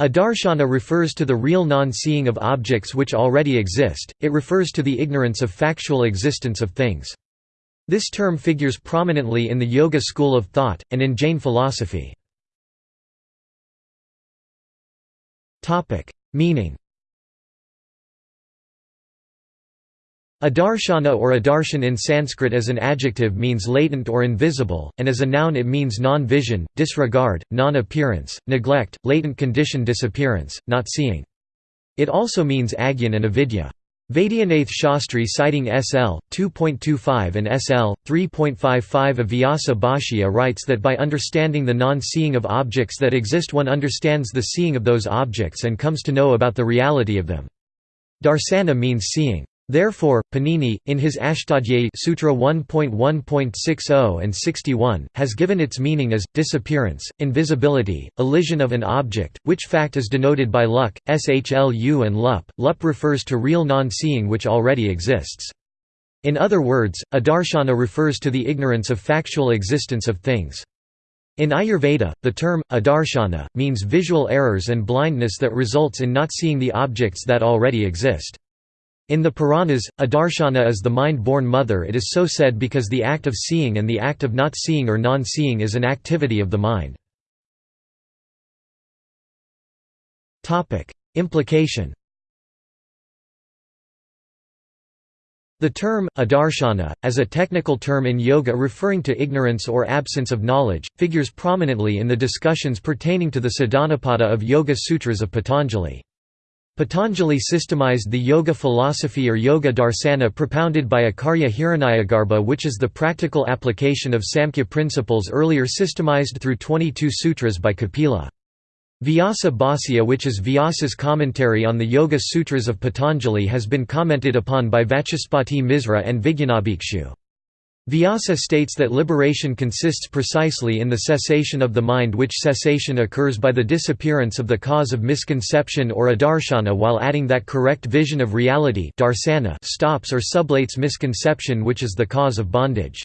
Adarshana refers to the real non-seeing of objects which already exist, it refers to the ignorance of factual existence of things. This term figures prominently in the Yoga school of thought, and in Jain philosophy. Meaning Adarshana or adarshan in Sanskrit as an adjective means latent or invisible, and as a noun it means non-vision, disregard, non-appearance, neglect, latent condition disappearance, not seeing. It also means agyan and avidya. Vaidyanath Shastri citing SL. 2.25 and SL. 3.55 of Vyasa Bhashya writes that by understanding the non-seeing of objects that exist one understands the seeing of those objects and comes to know about the reality of them. Darsana means seeing. Therefore, Panini, in his Ashtadhyayi Sutra 1.1.60 and 61, has given its meaning as, disappearance, invisibility, elision of an object, which fact is denoted by luk, shlu and lup. Lup refers to real non-seeing which already exists. In other words, adarshana refers to the ignorance of factual existence of things. In Ayurveda, the term, adarshana, means visual errors and blindness that results in not seeing the objects that already exist. In the Puranas, adarshana is the mind-born mother it is so said because the act of seeing and the act of not seeing or non-seeing is an activity of the mind. Implication The term, adarshana, as a technical term in yoga referring to ignorance or absence of knowledge, figures prominently in the discussions pertaining to the Sadhanapada of Yoga Sutras of Patanjali. Patanjali systemized the yoga philosophy or yoga darsana propounded by Acharya Hiranyagarbha which is the practical application of Samkhya principles earlier systemized through 22 sutras by Kapila. Vyasa Bhasya which is Vyasa's commentary on the Yoga Sutras of Patanjali has been commented upon by Vachaspati Misra and Vijnanabhikshu. Vyasa states that liberation consists precisely in the cessation of the mind which cessation occurs by the disappearance of the cause of misconception or adarshana while adding that correct vision of reality darsana stops or sublates misconception which is the cause of bondage.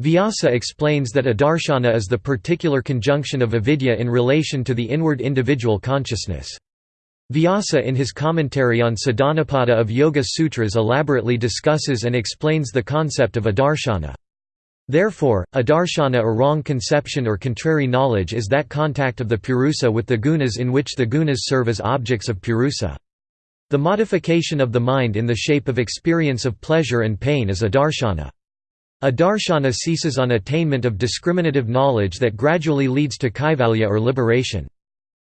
Vyasa explains that adarshana is the particular conjunction of avidya in relation to the inward individual consciousness. Vyasa in his commentary on Sadhanapada of Yoga Sutras elaborately discusses and explains the concept of adarshana. Therefore, adarshana or wrong conception or contrary knowledge is that contact of the purusa with the gunas in which the gunas serve as objects of purusa. The modification of the mind in the shape of experience of pleasure and pain is adarshana. Adarshana ceases on attainment of discriminative knowledge that gradually leads to kaivalya or liberation.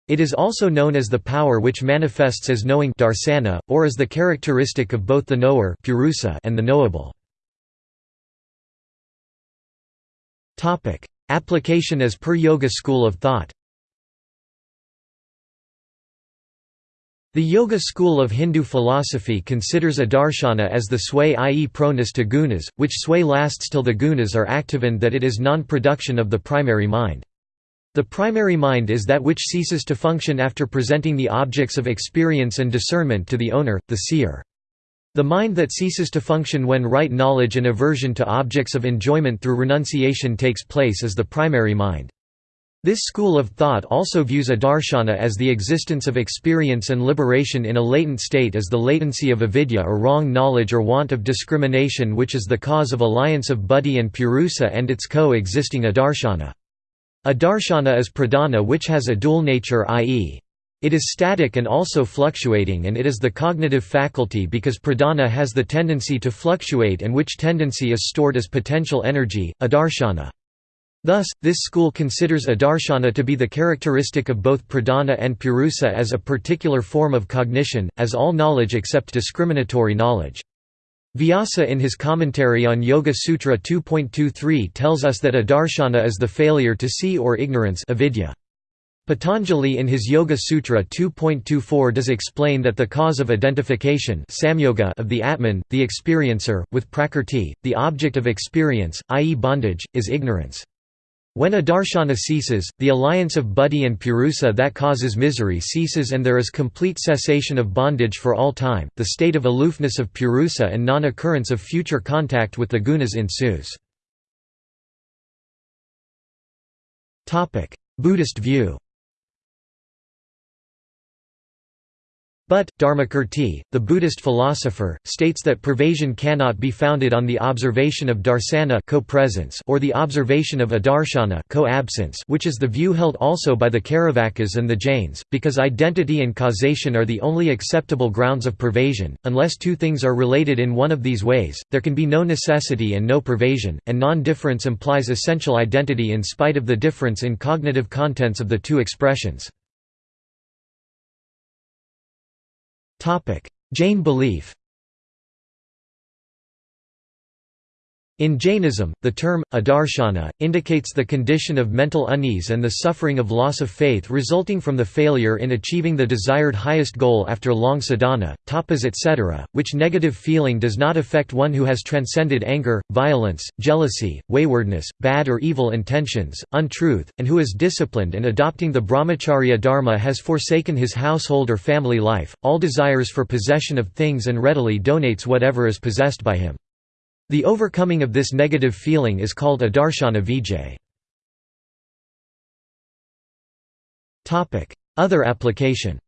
It is also known as the power which manifests as knowing darsana, or as the characteristic of both the knower and the knowable. Application as per Yoga school of thought The Yoga school of Hindu philosophy considers a adarshana as the sway i.e. proneness to gunas, which sway lasts till the gunas are active and that it is non-production of the primary mind. The primary mind is that which ceases to function after presenting the objects of experience and discernment to the owner, the seer. The mind that ceases to function when right knowledge and aversion to objects of enjoyment through renunciation takes place is the primary mind. This school of thought also views adarshana as the existence of experience and liberation in a latent state as the latency of avidya or wrong knowledge or want of discrimination which is the cause of alliance of buddhi and purusa and its co-existing adarshana. Adarshana is pradhana which has a dual nature i.e. It is static and also fluctuating and it is the cognitive faculty because pradhana has the tendency to fluctuate and which tendency is stored as potential energy, adarshana. Thus, this school considers adarshana to be the characteristic of both pradhana and purusa as a particular form of cognition, as all knowledge except discriminatory knowledge. Vyasa in his commentary on Yoga Sutra 2.23 tells us that adarshana is the failure to see or ignorance avidya. Patanjali in his Yoga Sutra 2.24 does explain that the cause of identification of the Atman, the experiencer, with Prakrti, the object of experience, i.e. bondage, is ignorance. When adarshana ceases, the alliance of buddhi and purusa that causes misery ceases and there is complete cessation of bondage for all time, the state of aloofness of purusa and non-occurrence of future contact with the gunas ensues. Buddhist view But, Dharmakirti, the Buddhist philosopher, states that pervasion cannot be founded on the observation of darsana or the observation of adarshana which is the view held also by the Charvakas and the Jains, because identity and causation are the only acceptable grounds of pervasion. Unless two things are related in one of these ways, there can be no necessity and no pervasion, and non-difference implies essential identity in spite of the difference in cognitive contents of the two expressions. Jain belief In Jainism, the term, adarshana, indicates the condition of mental unease and the suffering of loss of faith resulting from the failure in achieving the desired highest goal after long sadhana, tapas etc., which negative feeling does not affect one who has transcended anger, violence, jealousy, waywardness, bad or evil intentions, untruth, and who is disciplined and adopting the brahmacharya dharma has forsaken his household or family life, all desires for possession of things and readily donates whatever is possessed by him. The overcoming of this negative feeling is called a adarshana vijay. Other application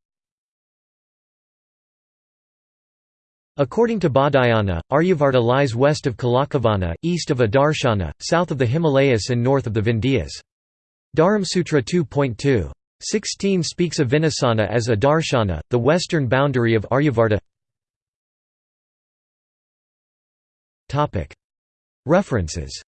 According to Baudhayana, Aryavarta lies west of Kalakavana, east of Adarshana, south of the Himalayas and north of the Vindhyas. Dharmasutra 2.2. 16 speaks of Vinasana as Adarshana, the western boundary of Aryavarta References